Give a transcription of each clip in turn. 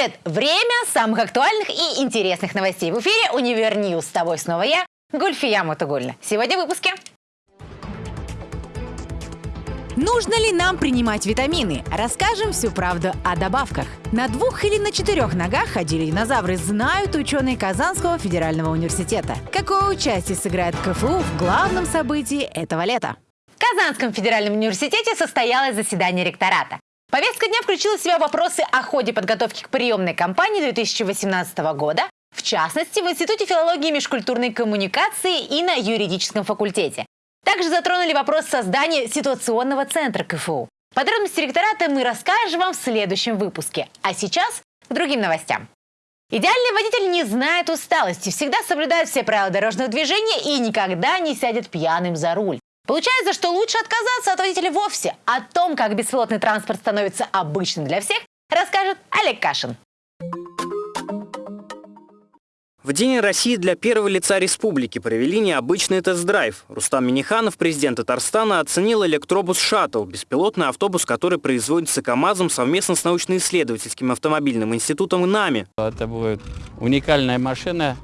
привет! Время самых актуальных и интересных новостей. В эфире «Универ News». С тобой снова я, Гульфия Мутугуллина. Сегодня в выпуске. Нужно ли нам принимать витамины? Расскажем всю правду о добавках. На двух или на четырех ногах ходили динозавры, знают ученые Казанского федерального университета. Какое участие сыграет КФУ в главном событии этого лета? В Казанском федеральном университете состоялось заседание ректората. Повестка дня включила в себя вопросы о ходе подготовки к приемной кампании 2018 года, в частности, в Институте филологии и межкультурной коммуникации и на юридическом факультете. Также затронули вопрос создания ситуационного центра КФУ. Подробности ректората мы расскажем вам в следующем выпуске. А сейчас к другим новостям. Идеальный водитель не знает усталости, всегда соблюдает все правила дорожного движения и никогда не сядет пьяным за руль. Получается, что лучше отказаться от водителя вовсе. О том, как беспилотный транспорт становится обычным для всех, расскажет Олег Кашин. В День России для первого лица республики провели необычный тест-драйв. Рустам Миниханов, президент Татарстана, оценил электробус «Шаттл» – беспилотный автобус, который производится КАМАЗом совместно с научно-исследовательским автомобильным институтом НАМИ. Это будет уникальная машина,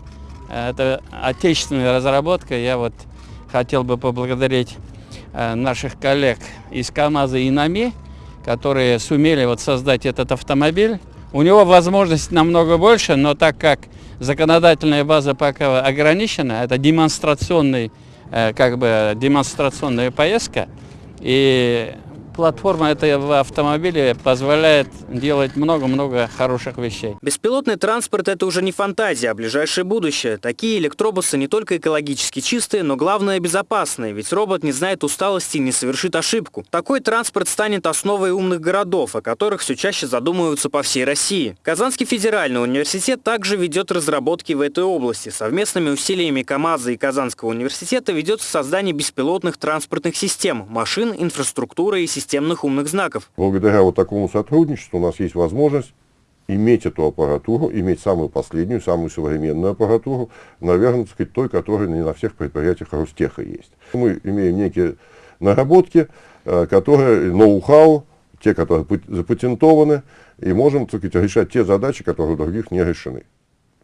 это отечественная разработка. Я вот хотел бы поблагодарить э, наших коллег из КАМАЗа и НАМИ, которые сумели вот создать этот автомобиль. У него возможность намного больше, но так как законодательная база пока ограничена, это демонстрационный, э, как бы демонстрационная поездка, и платформа этого автомобиля позволяет делать много-много хороших вещей. Беспилотный транспорт – это уже не фантазия, а ближайшее будущее. Такие электробусы не только экологически чистые, но главное – безопасные, ведь робот не знает усталости и не совершит ошибку. Такой транспорт станет основой умных городов, о которых все чаще задумываются по всей России. Казанский федеральный университет также ведет разработки в этой области. Совместными усилиями КАМАЗа и Казанского университета ведется создание беспилотных транспортных систем, машин, инфраструктуры и систем системных умных знаков. Благодаря вот такому сотрудничеству у нас есть возможность иметь эту аппаратуру, иметь самую последнюю, самую современную аппаратуру, наверное, сказать, той, которая не на всех предприятиях Ростеха есть. Мы имеем некие наработки, э, которые, ноу-хау, те, которые запатентованы, и можем так сказать, решать те задачи, которые у других не решены.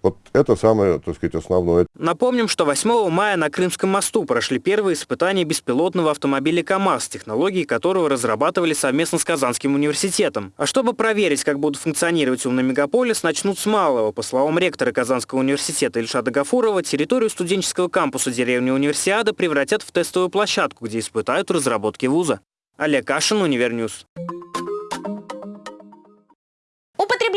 Вот это самое, так сказать, основное. Напомним, что 8 мая на Крымском мосту прошли первые испытания беспилотного автомобиля КАМАЗ, технологии которого разрабатывали совместно с Казанским университетом. А чтобы проверить, как будут функционировать умный мегаполис, начнут с малого. По словам ректора Казанского университета Ильшада Гафурова, территорию студенческого кампуса деревни Универсиада превратят в тестовую площадку, где испытают разработки вуза. Олег Кашин, Univer News.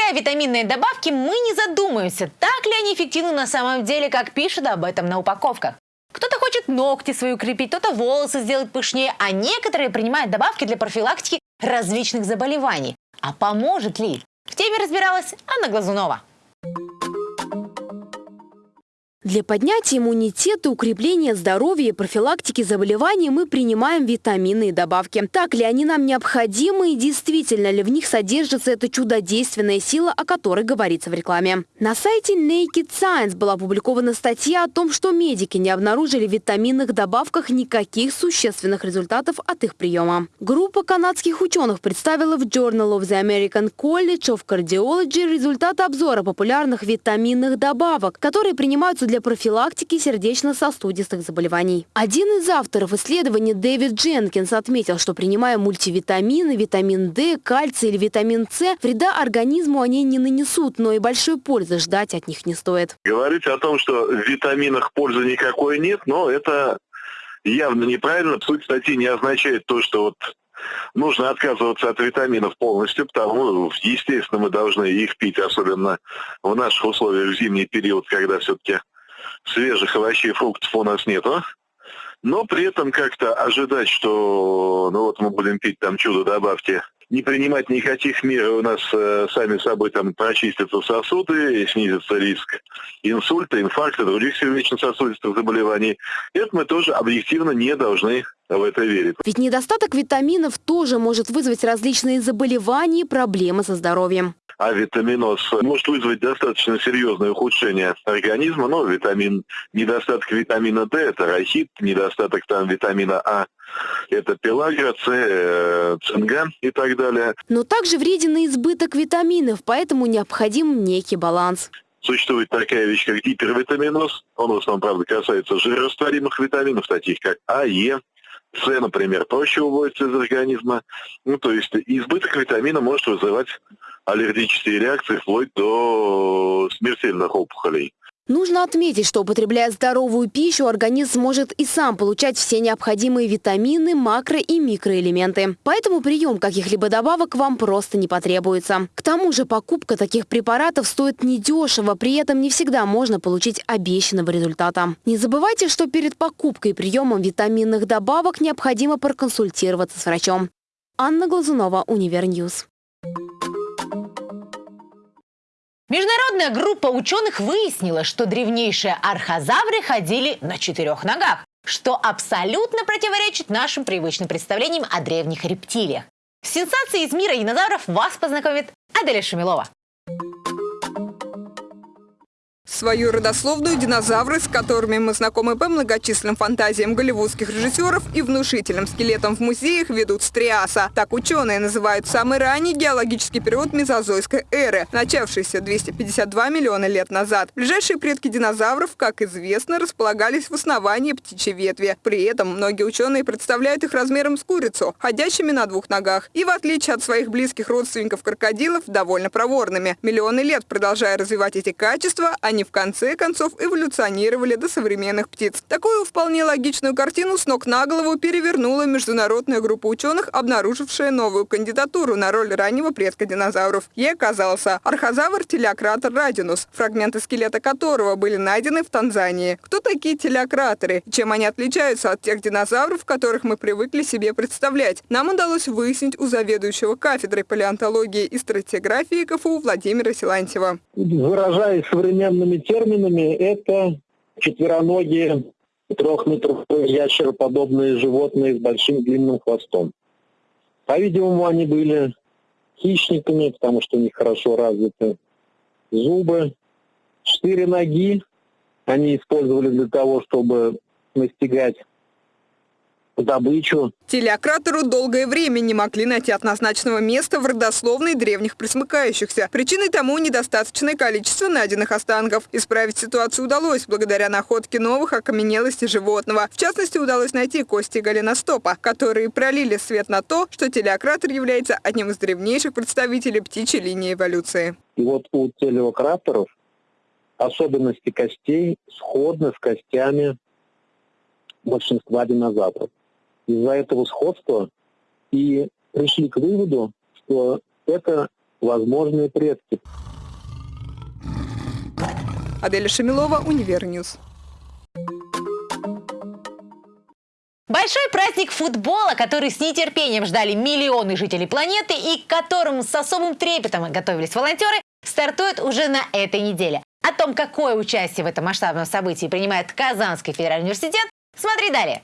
Употребляя витаминные добавки, мы не задумаемся, так ли они эффективны на самом деле, как пишут об этом на упаковках. Кто-то хочет ногти свои укрепить, кто-то волосы сделать пышнее, а некоторые принимают добавки для профилактики различных заболеваний. А поможет ли? В теме разбиралась Анна Глазунова. Для поднятия иммунитета, укрепления здоровья и профилактики заболеваний мы принимаем витаминные добавки. Так ли они нам необходимы и действительно ли в них содержится эта чудодейственная сила, о которой говорится в рекламе? На сайте Naked Science была опубликована статья о том, что медики не обнаружили в витаминных добавках никаких существенных результатов от их приема. Группа канадских ученых представила в Journal of the American College of Cardiology результаты обзора популярных витаминных добавок, которые принимаются для для профилактики сердечно-сосудистых заболеваний. Один из авторов исследования Дэвид Дженкинс отметил, что принимая мультивитамины, витамин D, кальций или витамин С, вреда организму они не нанесут, но и большой пользы ждать от них не стоит. Говорить о том, что в витаминах пользы никакой нет, но это явно неправильно. Суть статьи не означает то, что вот нужно отказываться от витаминов полностью, потому, естественно, мы должны их пить, особенно в наших условиях в зимний период, когда все-таки свежих овощей и фруктов у нас нету. Но при этом как-то ожидать, что ну вот мы будем пить там чудо-добавки, не принимать никаких мер, у нас э, сами собой там прочистятся сосуды, и снизится риск инсульта, инфаркта, других сердечно-сосудистых заболеваний. Это мы тоже объективно не должны в это верить. Ведь недостаток витаминов тоже может вызвать различные заболевания и проблемы со здоровьем. А витаминоз может вызвать достаточно серьезное ухудшение организма, но витамин, недостаток витамина D – это рахит, недостаток там витамина А – это пелагра, С, э, цинга и так далее. Но также вреден и избыток витаминов, поэтому необходим некий баланс. Существует такая вещь, как гипервитаминоз. Он в основном, правда, касается жирорастворимых витаминов, таких как А, Е, С, например, проще уводится из организма. Ну, то есть избыток витамина может вызывать аллергические реакции вплоть до смертельных опухолей. Нужно отметить, что употребляя здоровую пищу, организм может и сам получать все необходимые витамины, макро- и микроэлементы. Поэтому прием каких-либо добавок вам просто не потребуется. К тому же покупка таких препаратов стоит недешево, при этом не всегда можно получить обещанного результата. Не забывайте, что перед покупкой и приемом витаминных добавок необходимо проконсультироваться с врачом. Анна Глазунова, Univer News. Международная группа ученых выяснила, что древнейшие архозавры ходили на четырех ногах, что абсолютно противоречит нашим привычным представлениям о древних рептилиях. С сенсацией из мира динозавров вас познакомит Аделя Шамилова. Свою родословную динозавры, с которыми мы знакомы по многочисленным фантазиям голливудских режиссеров и внушительным скелетам в музеях, ведут с Триаса. Так ученые называют самый ранний геологический период мезозойской эры, начавшийся 252 миллиона лет назад. Ближайшие предки динозавров, как известно, располагались в основании птичьей ветви. При этом многие ученые представляют их размером с курицу, ходящими на двух ногах. И в отличие от своих близких родственников крокодилов, довольно проворными. Миллионы лет продолжая развивать эти качества, они в конце концов эволюционировали до современных птиц. Такую вполне логичную картину с ног на голову перевернула международная группа ученых, обнаружившая новую кандидатуру на роль раннего предка динозавров. Ей оказался архозавр телеократор радинус, фрагменты скелета которого были найдены в Танзании. Кто такие телеократоры? Чем они отличаются от тех динозавров, которых мы привыкли себе представлять? Нам удалось выяснить у заведующего кафедрой палеонтологии и стратиграфии КФУ Владимира Силантьева. Выражаясь современными терминами, это четвероногие трехметровые ящероподобные животные с большим длинным хвостом. По-видимому, они были хищниками, потому что у них хорошо развиты зубы. Четыре ноги они использовали для того, чтобы настигать добычу. Телеократору долгое время не могли найти однозначного места в родословной древних присмыкающихся. Причиной тому недостаточное количество найденных останков. Исправить ситуацию удалось благодаря находке новых окаменелостей животного. В частности, удалось найти кости голеностопа, которые пролили свет на то, что телеократор является одним из древнейших представителей птичьей линии эволюции. И вот у телеократоров особенности костей сходны с костями большинства динозавров из-за этого сходства и пришли к выводу, что это возможные предки. Аделя Шамилова, Univer News. Большой праздник футбола, который с нетерпением ждали миллионы жителей планеты и к которому с особым трепетом готовились волонтеры, стартует уже на этой неделе. О том, какое участие в этом масштабном событии принимает Казанский федеральный университет, смотри далее.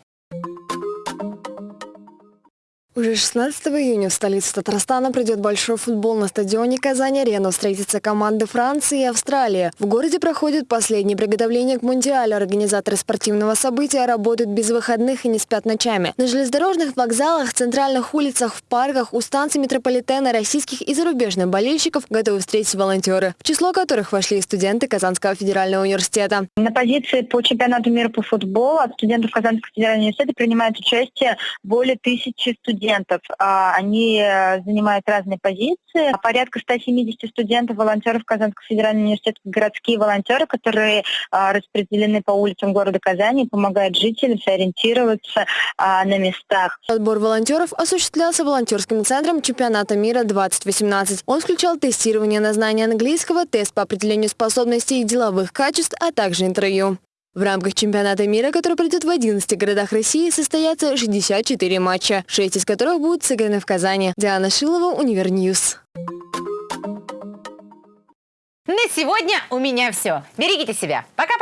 Уже 16 июня в столице Татарстана придет большой футбол на стадионе Казань-Арена. Встретятся команды Франции и Австралии. В городе проходят последние приготовления к Мундиалю. Организаторы спортивного события работают без выходных и не спят ночами. На железнодорожных вокзалах, центральных улицах, в парках, у станций метрополитена российских и зарубежных болельщиков готовы встретить волонтеры, в число которых вошли и студенты Казанского федерального университета. На позиции по чемпионату мира по футболу от студентов Казанского федерального университета принимает участие более тысячи студентов студентов. А, они э, занимают разные позиции. Порядка 170 студентов, волонтеров Казанского федерального университета, городские волонтеры, которые а, распределены по улицам города Казани, помогают жителям сориентироваться а, на местах. Отбор волонтеров осуществлялся волонтерским центром чемпионата мира 2018. Он включал тестирование на знание английского, тест по определению способностей и деловых качеств, а также интервью. В рамках чемпионата мира, который пройдет в 11 городах России, состоятся 64 матча, 6 из которых будут сыграны в Казани. Диана Шилова, Univer News. На сегодня у меня все. Берегите себя. Пока-пока.